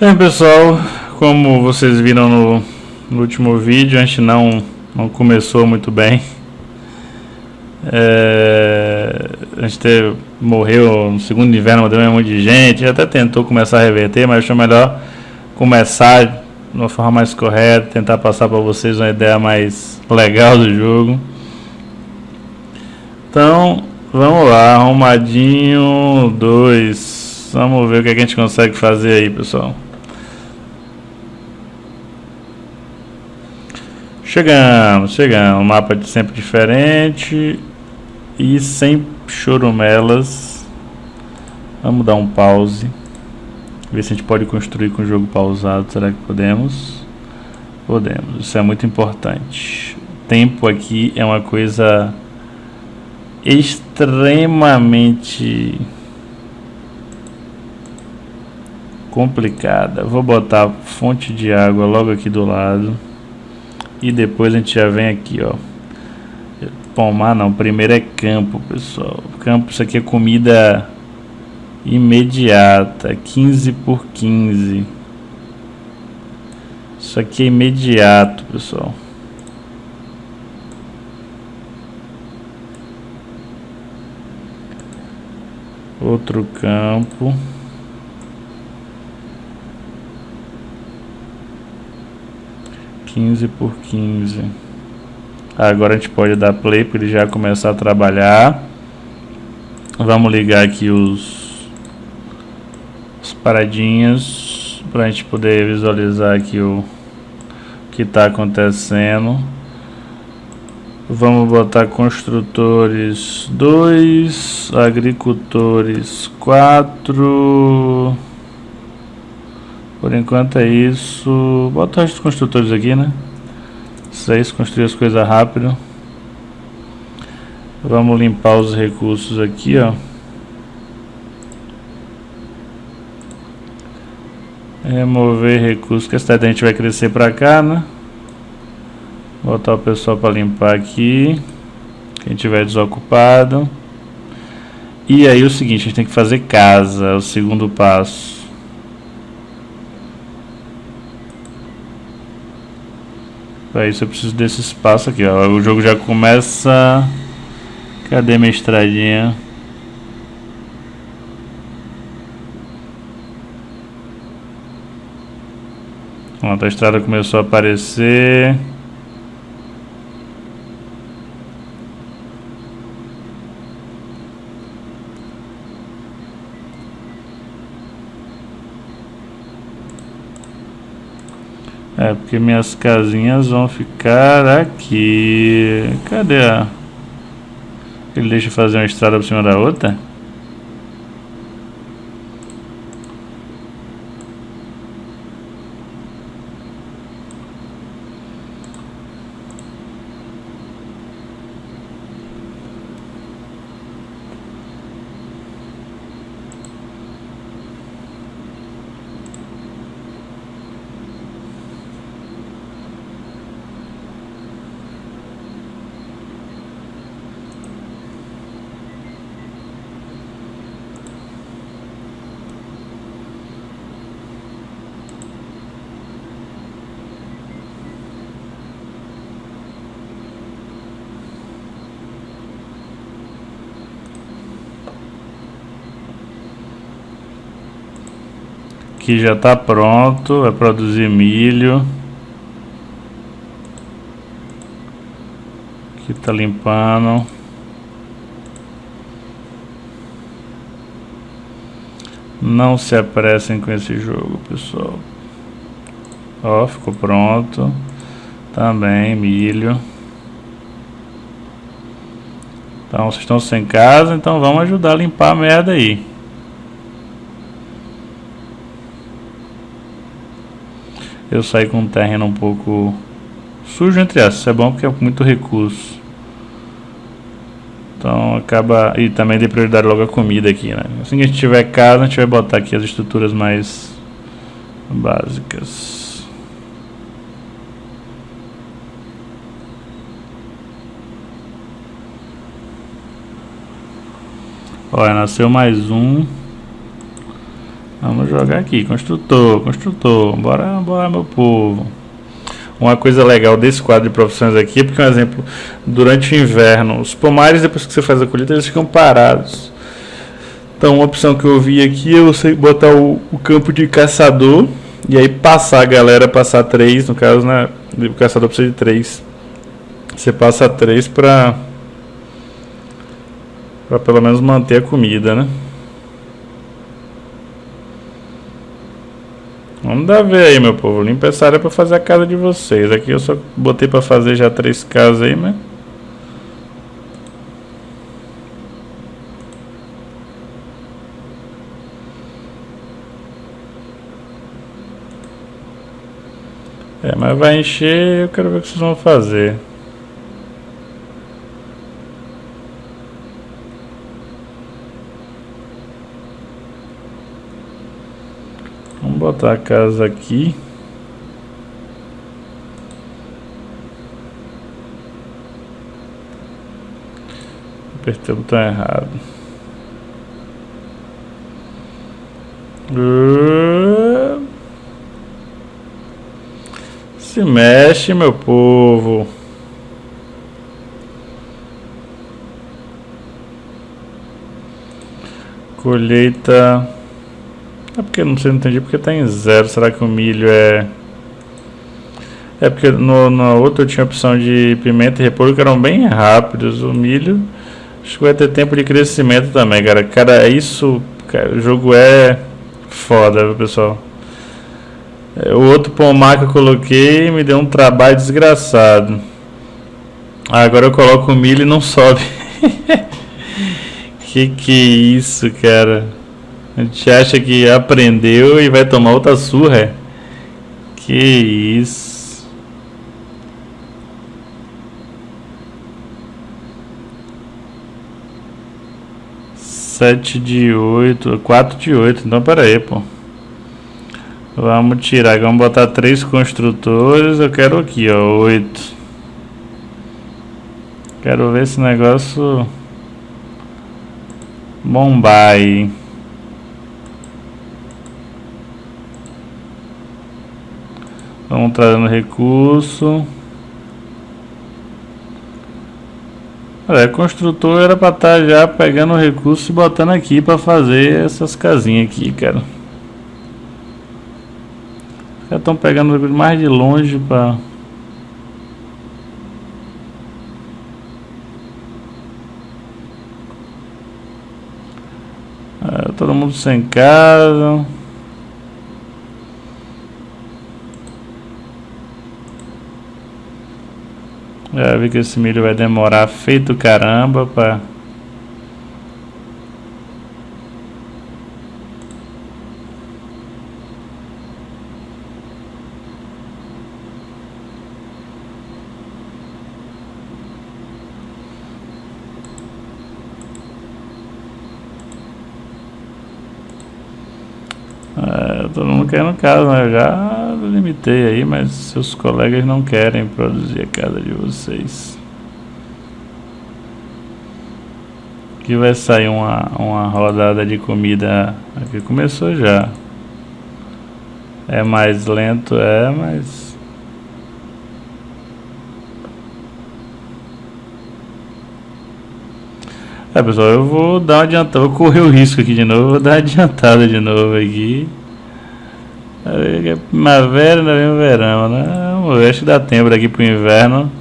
Bem pessoal, como vocês viram no, no último vídeo, a gente não, não começou muito bem. É, a gente teve, morreu no segundo inverno, morreu um monte de gente, até tentou começar a reverter, mas achou melhor começar de uma forma mais correta, tentar passar para vocês uma ideia mais legal do jogo. Então, vamos lá, arrumadinho 2. Vamos ver o que a gente consegue fazer aí, pessoal. Chegamos, chegamos. Mapa sempre diferente e sem chorumelas. Vamos dar um pause. Ver se a gente pode construir com o jogo pausado. Será que podemos? Podemos. Isso é muito importante. Tempo aqui é uma coisa extremamente complicada. Vou botar fonte de água logo aqui do lado. E depois a gente já vem aqui, ó. Pomar não, primeiro é campo, pessoal. Campo, isso aqui é comida imediata, 15 por 15. Isso aqui é imediato, pessoal. Outro campo. Quinze por quinze. Agora a gente pode dar play para ele já começar a trabalhar. Vamos ligar aqui os, os paradinhas para a gente poder visualizar aqui o que está acontecendo. Vamos botar construtores 2, agricultores 4. Por enquanto é isso. Bota os construtores aqui, né? 6, construir as coisas rápido. Vamos limpar os recursos aqui, ó. Remover recursos, que a cidade a gente vai crescer pra cá, né? Botar o pessoal para limpar aqui. Quem tiver desocupado. E aí o seguinte, a gente tem que fazer casa, é o segundo passo. Para isso eu preciso desse espaço aqui, ó. O jogo já começa... Cadê minha estradinha? Pronto, a estrada começou a aparecer. É, porque minhas casinhas vão ficar aqui. Cadê a... Ele deixa fazer uma estrada por cima da outra? Aqui já está pronto, vai produzir milho. Aqui está limpando. Não se apressem com esse jogo, pessoal. Ó, ficou pronto. Também milho. Então, vocês estão sem casa, então vamos ajudar a limpar a merda aí. Eu saí com um terreno um pouco sujo entre essas. Isso é bom porque é muito recurso. Então acaba... E também dei prioridade logo a comida aqui, né? Assim que a gente tiver casa, a gente vai botar aqui as estruturas mais básicas. Olha, nasceu mais um. Vamos jogar aqui, construtor, construtor, bora, bora meu povo. Uma coisa legal desse quadro de profissões aqui, porque um exemplo, durante o inverno, os pomares depois que você faz a colheita, eles ficam parados. Então uma opção que eu vi aqui é você botar o, o campo de caçador e aí passar a galera, passar três, no caso, né? O caçador precisa de três. Você passa três para para pelo menos manter a comida, né? Vamos dar ver aí, meu povo. Limpa essa área para fazer a casa de vocês. Aqui eu só botei para fazer já três casas aí, mas... É, mas vai encher eu quero ver o que vocês vão fazer. Vamos botar a casa aqui. Apertei o botão errado. Se mexe, meu povo. Colheita. É porque não sei, não entendi porque tá em zero. Será que o milho é. É porque no, outro eu tinha opção de pimenta e repolho que eram bem rápidos. O milho. Acho que vai ter tempo de crescimento também, cara. Cara, isso. Cara, o jogo é foda, pessoal. É, o outro pomar que eu coloquei me deu um trabalho desgraçado. agora eu coloco o milho e não sobe. que que é isso, cara? A gente acha que aprendeu e vai tomar outra surra. Que isso. Sete de oito, quatro de oito. Então, pera aí, pô. Vamos tirar, vamos botar três construtores. Eu quero aqui, ó, oito. Quero ver esse negócio bombar aí. Vamos trazendo recurso. Olha, construtor era para estar tá já pegando o recurso e botando aqui para fazer essas casinhas aqui, cara. Já estão pegando mais de longe para é, todo mundo sem casa. Já vi que esse milho vai demorar feito caramba para todo mundo quer no caso, né? Eu já limitei aí, mas seus colegas não querem produzir a casa de vocês. Aqui vai sair uma, uma rodada de comida. Aqui começou já. É mais lento, é, mas... É pessoal, eu vou dar uma adiantada, vou correr o risco aqui de novo, vou dar uma adiantada de novo aqui. É primavera, ainda vem o verão, né? Vamos ver, acho que dá tempo daqui pro inverno.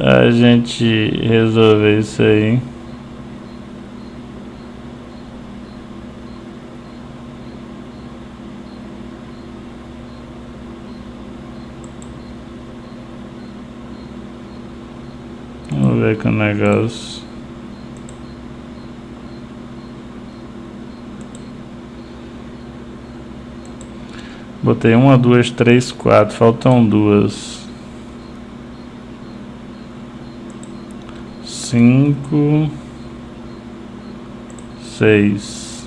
A gente resolver isso aí. Vamos ver que o negócio. Botei uma, duas, três, quatro. Faltam duas. Cinco. Seis.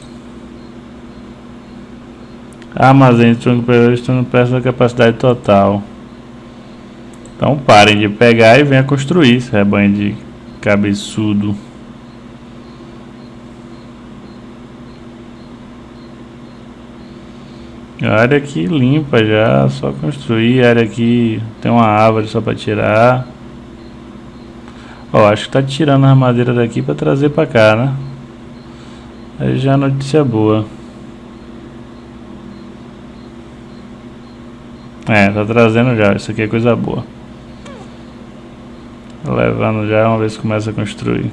Armazém de tronco estão perto da capacidade total. Então parem de pegar e venha construir, rebanho de cabeçudo. A área aqui limpa já, só construir. A área aqui tem uma árvore só para tirar. Ó, acho que tá tirando a madeira daqui para trazer para cá, né? Aí já é notícia boa. É, tá trazendo já. Isso aqui é coisa boa. Levando já, uma vez começa a construir.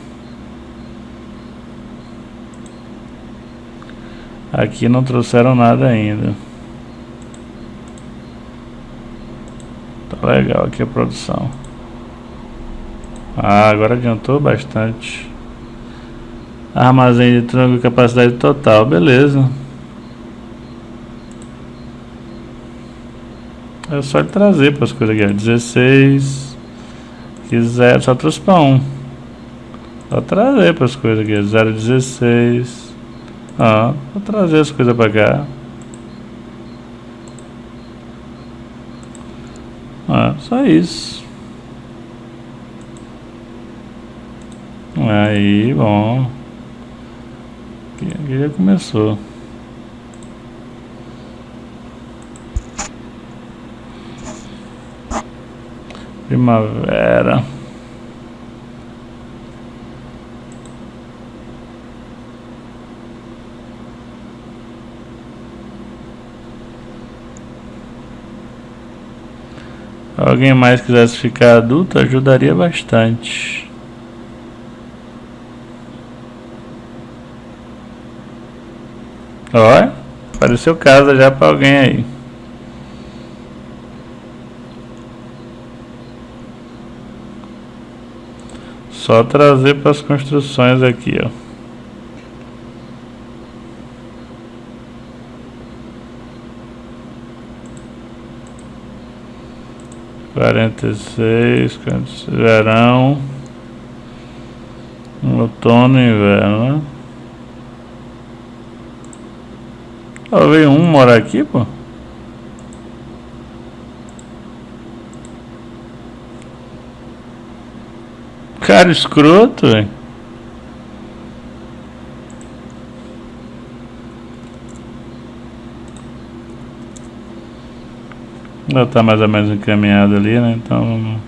Aqui não trouxeram nada ainda. Legal aqui a produção. Ah, agora adiantou bastante. Armazém de tronco capacidade total, beleza. É só ele trazer para as coisas aqui, 16. Quiser, só trouxe para um. Só trazer para as coisas aqui, 016. Ah, vou trazer as coisas para cá. Ah, só isso. Aí, bom. Aqui já começou. Primavera. Alguém mais quisesse ficar adulto, ajudaria bastante. Ó, apareceu casa já para alguém aí. Só trazer para as construções aqui, ó. Quarenta e seis, verão, outono e inverno, né? Ó, veio um morar aqui, pô. Cara escroto, velho. Já está mais ou menos encaminhado ali, né? Então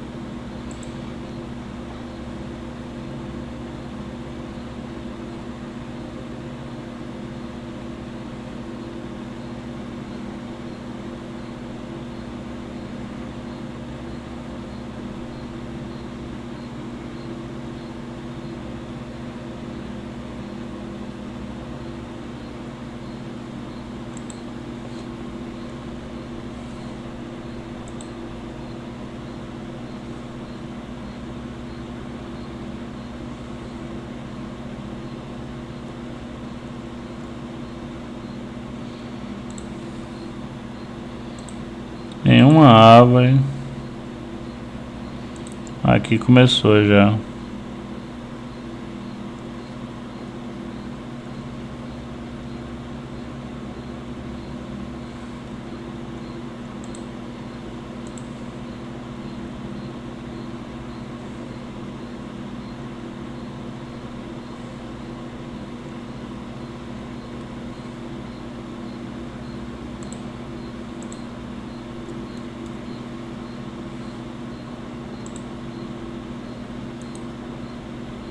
Em uma árvore. Aqui começou já.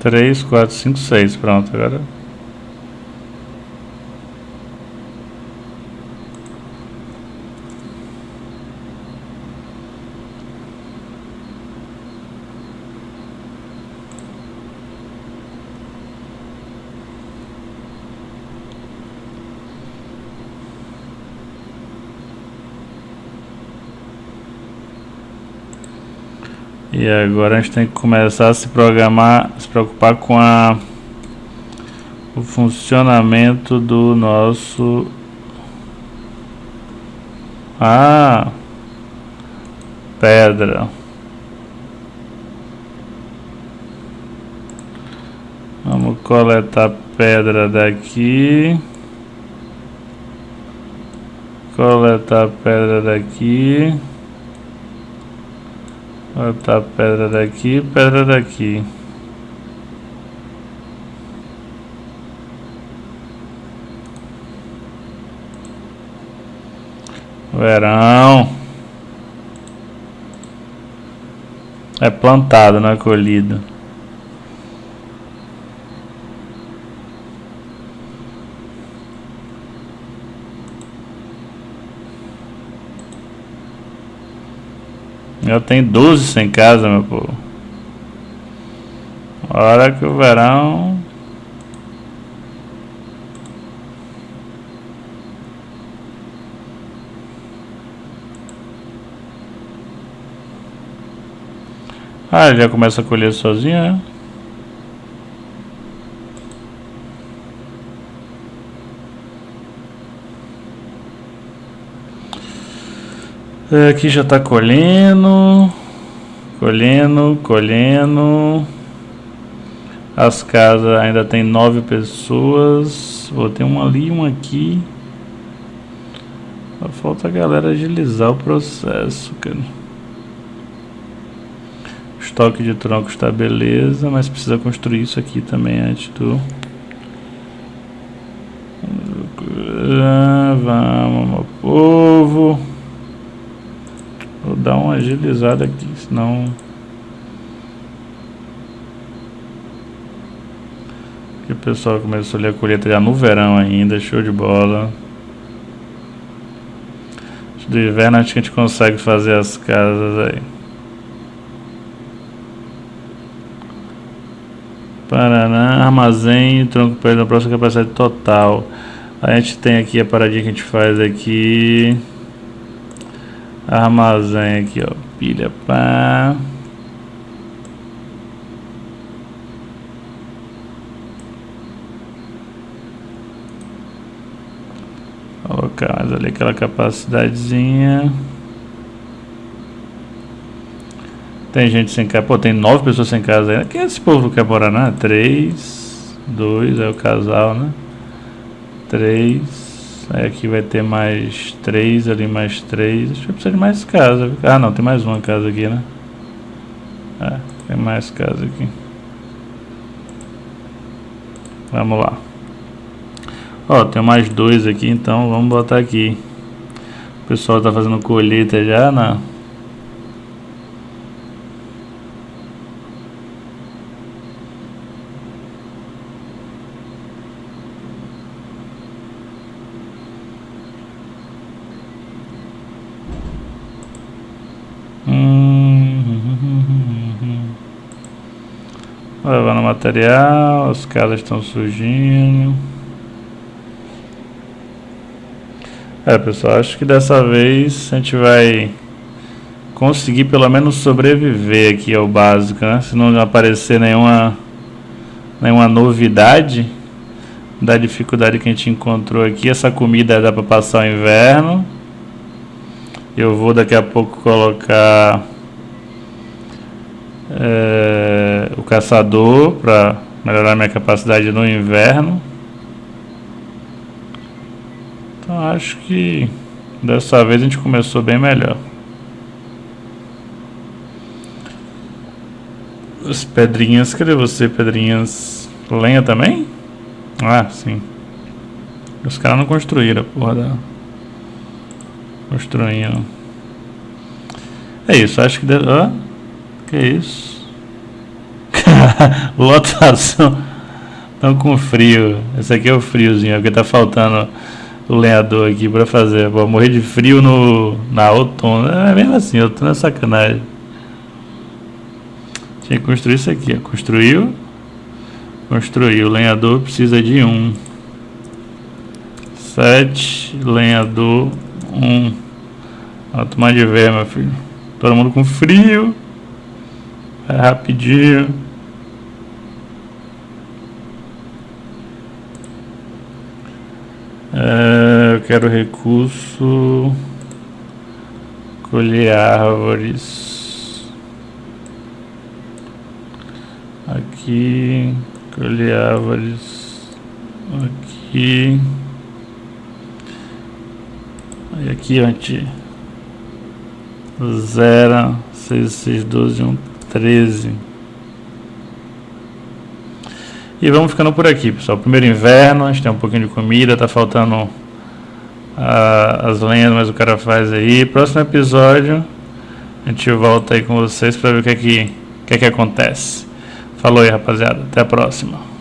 Três, quatro, cinco, seis. Pronto, agora E agora a gente tem que começar a se programar, se preocupar com a, o funcionamento do nosso... Ah! Pedra. Vamos coletar pedra daqui. Coletar pedra daqui. Botar pedra daqui, pedra daqui. Verão. É plantado, não é colhido. Eu tenho 12 sem casa, meu povo. Hora que o verão Ah, já começa a colher sozinho, né? Aqui já está colhendo, colhendo, colhendo. As casas ainda tem nove pessoas. Vou ter uma ali, uma aqui. Falta a galera agilizar o processo, cara estoque de troncos está beleza, mas precisa construir isso aqui também antes do... Vamos, meu povo. Dar uma agilizada aqui, senão... Que o pessoal começou ali a colheita já no verão ainda, show de bola. Do inverno acho que a gente consegue fazer as casas aí. Paraná, armazém, tronco para a próxima capacidade total. A gente tem aqui a paradinha que a gente faz aqui. Armazém aqui, ó. Pilha pá. Colocar mais ali aquela capacidadezinha. Tem gente sem casa. Pô, tem nove pessoas sem casa ainda. Quem é esse povo que morar, né? Três, dois, é o casal, né? Três. Aí aqui vai ter mais três, ali mais três. Acho que precisa de mais casa. Ah, não, tem mais uma casa aqui, né? É, tem mais casa aqui. Vamos lá. Ó, tem mais dois aqui, então vamos botar aqui. O pessoal tá fazendo colheita já, né? Levando material, as casas estão surgindo. É pessoal, acho que dessa vez a gente vai conseguir pelo menos sobreviver aqui ao básico, né? Se não aparecer nenhuma, nenhuma novidade da dificuldade que a gente encontrou aqui. Essa comida dá para passar o inverno. Eu vou daqui a pouco colocar é, caçador para melhorar minha capacidade no inverno. Então acho que dessa vez a gente começou bem melhor. As pedrinhas, cadê você, pedrinhas? Lenha também? Ah, sim. Os caras não construíram a porra da... Construindo. É isso, acho que... De... Ah, que isso? Lotação. Estão com frio. Esse aqui é o friozinho, porque tá faltando o lenhador aqui pra fazer. Vou morrer de frio no, na outono. É mesmo assim, outono é sacanagem. Tinha que construir isso aqui. Ó. Construiu. Construiu. O lenhador precisa de um. Sete. Lenhador. Um. Vou tomar de ver, meu filho. Todo mundo com frio. É rapidinho. É, eu quero recurso. Colher árvores. Aqui. Colher árvores. Aqui. E aqui, onde? Zero, seis, seis, doze, um. 13. E vamos ficando por aqui, pessoal. Primeiro inverno, a gente tem um pouquinho de comida, tá faltando a, as lenhas, mas o cara faz aí. Próximo episódio a gente volta aí com vocês para ver o que é que, o que, é que acontece. Falou aí, rapaziada. Até a próxima.